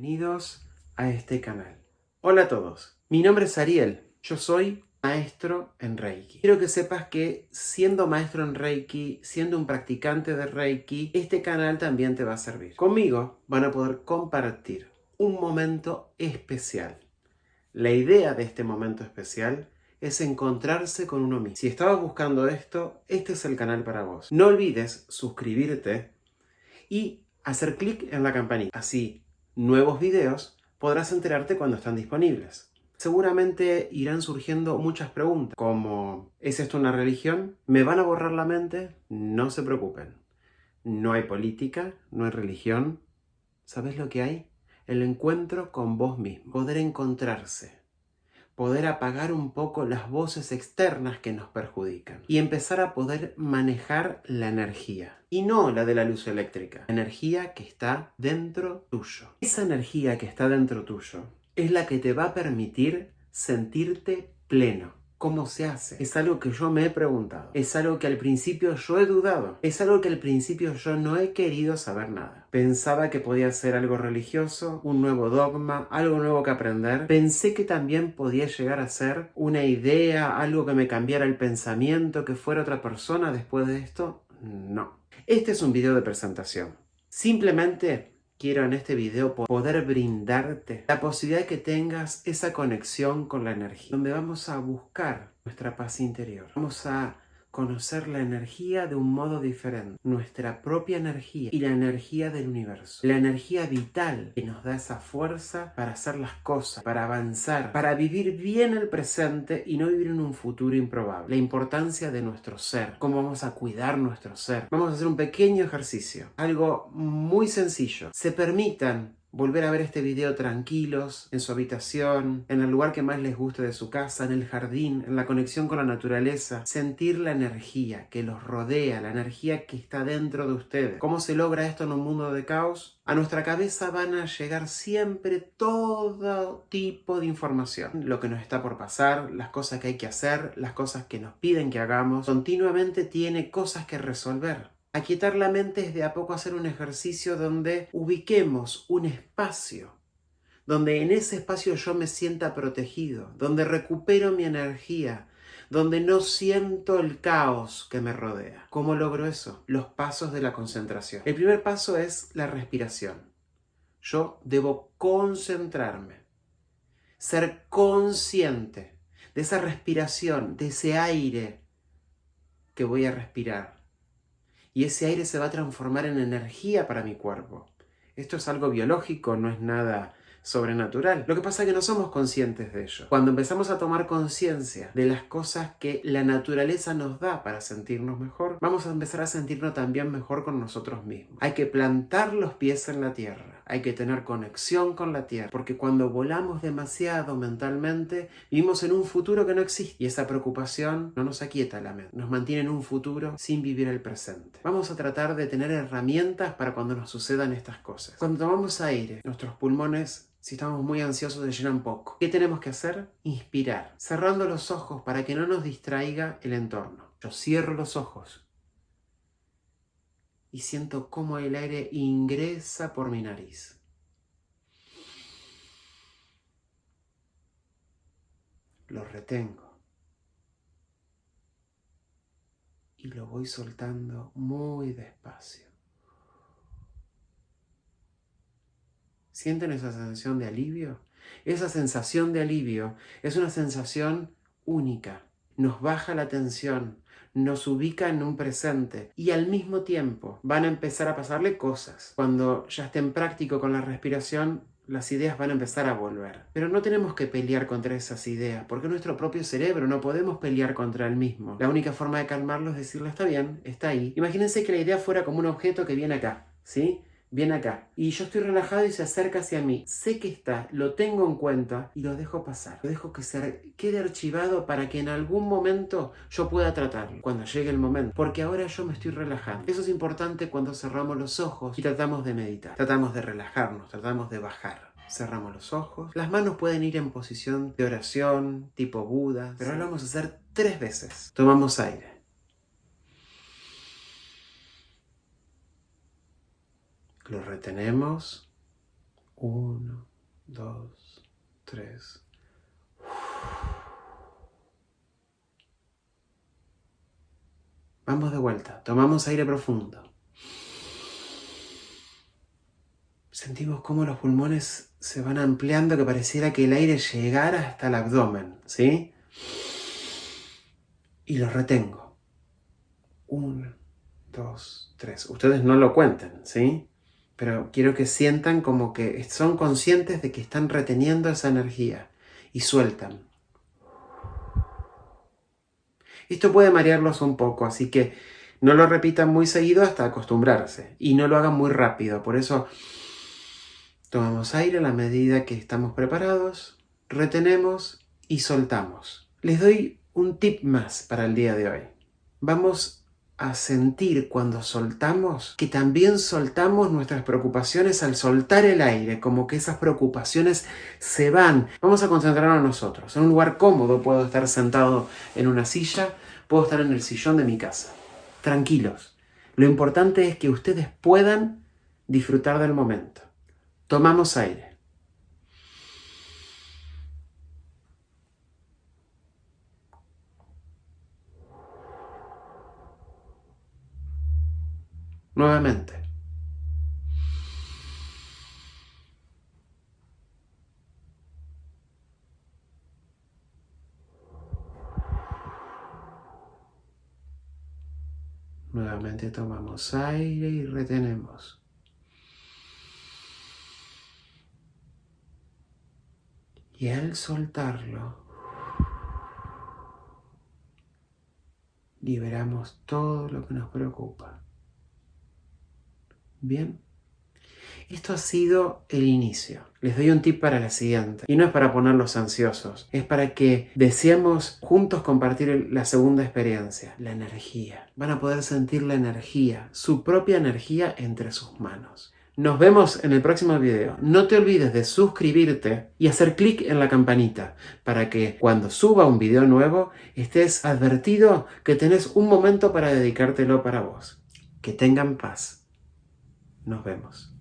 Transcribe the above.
Bienvenidos a este canal. Hola a todos, mi nombre es Ariel, yo soy maestro en Reiki. Quiero que sepas que siendo maestro en Reiki, siendo un practicante de Reiki, este canal también te va a servir. Conmigo van a poder compartir un momento especial. La idea de este momento especial es encontrarse con uno mismo. Si estabas buscando esto, este es el canal para vos. No olvides suscribirte y hacer clic en la campanita. Así nuevos videos, podrás enterarte cuando están disponibles. Seguramente irán surgiendo muchas preguntas, como ¿es esto una religión? ¿Me van a borrar la mente? No se preocupen. No hay política, no hay religión. ¿Sabes lo que hay? El encuentro con vos mismo, poder encontrarse, poder apagar un poco las voces externas que nos perjudican y empezar a poder manejar la energía. Y no la de la luz eléctrica, la energía que está dentro tuyo. Esa energía que está dentro tuyo es la que te va a permitir sentirte pleno, ¿Cómo se hace? Es algo que yo me he preguntado. Es algo que al principio yo he dudado. Es algo que al principio yo no he querido saber nada. Pensaba que podía ser algo religioso, un nuevo dogma, algo nuevo que aprender. Pensé que también podía llegar a ser una idea, algo que me cambiara el pensamiento, que fuera otra persona después de esto. No. Este es un video de presentación. Simplemente quiero en este video poder brindarte la posibilidad de que tengas esa conexión con la energía, donde vamos a buscar nuestra paz interior. Vamos a conocer la energía de un modo diferente, nuestra propia energía y la energía del universo, la energía vital que nos da esa fuerza para hacer las cosas, para avanzar, para vivir bien el presente y no vivir en un futuro improbable, la importancia de nuestro ser, cómo vamos a cuidar nuestro ser. Vamos a hacer un pequeño ejercicio, algo muy sencillo. Se permitan volver a ver este video tranquilos, en su habitación, en el lugar que más les guste de su casa, en el jardín, en la conexión con la naturaleza, sentir la energía que los rodea, la energía que está dentro de ustedes. ¿Cómo se logra esto en un mundo de caos? A nuestra cabeza van a llegar siempre todo tipo de información. Lo que nos está por pasar, las cosas que hay que hacer, las cosas que nos piden que hagamos. Continuamente tiene cosas que resolver. Aquietar la mente es de a poco hacer un ejercicio donde ubiquemos un espacio, donde en ese espacio yo me sienta protegido, donde recupero mi energía, donde no siento el caos que me rodea. ¿Cómo logro eso? Los pasos de la concentración. El primer paso es la respiración. Yo debo concentrarme, ser consciente de esa respiración, de ese aire que voy a respirar y ese aire se va a transformar en energía para mi cuerpo. Esto es algo biológico, no es nada sobrenatural. Lo que pasa es que no somos conscientes de ello. Cuando empezamos a tomar conciencia de las cosas que la naturaleza nos da para sentirnos mejor, vamos a empezar a sentirnos también mejor con nosotros mismos. Hay que plantar los pies en la tierra, hay que tener conexión con la tierra, porque cuando volamos demasiado mentalmente, vivimos en un futuro que no existe y esa preocupación no nos aquieta la mente, nos mantiene en un futuro sin vivir el presente. Vamos a tratar de tener herramientas para cuando nos sucedan estas cosas. Cuando tomamos aire, nuestros pulmones si estamos muy ansiosos se llenan poco. ¿Qué tenemos que hacer? Inspirar, cerrando los ojos para que no nos distraiga el entorno. Yo cierro los ojos y siento cómo el aire ingresa por mi nariz. Lo retengo. Y lo voy soltando muy despacio. ¿Sienten esa sensación de alivio? Esa sensación de alivio es una sensación única. Nos baja la tensión, nos ubica en un presente y al mismo tiempo van a empezar a pasarle cosas. Cuando ya estén práctico con la respiración, las ideas van a empezar a volver. Pero no tenemos que pelear contra esas ideas, porque nuestro propio cerebro no podemos pelear contra el mismo. La única forma de calmarlo es decirle, está bien, está ahí. Imagínense que la idea fuera como un objeto que viene acá, ¿sí? Viene acá. Y yo estoy relajado y se acerca hacia mí. Sé que está, lo tengo en cuenta y lo dejo pasar. Lo dejo que se quede archivado para que en algún momento yo pueda tratarlo. Cuando llegue el momento. Porque ahora yo me estoy relajando. Eso es importante cuando cerramos los ojos y tratamos de meditar. Tratamos de relajarnos, tratamos de bajar. Cerramos los ojos. Las manos pueden ir en posición de oración, tipo Buda. Pero ahora lo vamos a hacer tres veces. Tomamos aire. Lo retenemos. Uno, dos, tres. Vamos de vuelta, tomamos aire profundo. Sentimos cómo los pulmones se van ampliando, que pareciera que el aire llegara hasta el abdomen, ¿sí? Y lo retengo. Uno, dos, tres. Ustedes no lo cuenten, ¿sí? Pero quiero que sientan como que son conscientes de que están reteniendo esa energía y sueltan. Esto puede marearlos un poco, así que no lo repitan muy seguido hasta acostumbrarse y no lo hagan muy rápido. Por eso tomamos aire a la medida que estamos preparados, retenemos y soltamos. Les doy un tip más para el día de hoy. Vamos a sentir cuando soltamos que también soltamos nuestras preocupaciones al soltar el aire, como que esas preocupaciones se van. Vamos a concentrarnos en nosotros. En un lugar cómodo puedo estar sentado en una silla, puedo estar en el sillón de mi casa. Tranquilos. Lo importante es que ustedes puedan disfrutar del momento. Tomamos aire. Nuevamente. Nuevamente tomamos aire y retenemos. Y al soltarlo, liberamos todo lo que nos preocupa. Bien. Esto ha sido el inicio. Les doy un tip para la siguiente. Y no es para ponerlos ansiosos, es para que deseemos juntos compartir la segunda experiencia, la energía. Van a poder sentir la energía, su propia energía entre sus manos. Nos vemos en el próximo video. No te olvides de suscribirte y hacer clic en la campanita para que cuando suba un video nuevo estés advertido que tenés un momento para dedicártelo para vos. Que tengan paz. Nos vemos.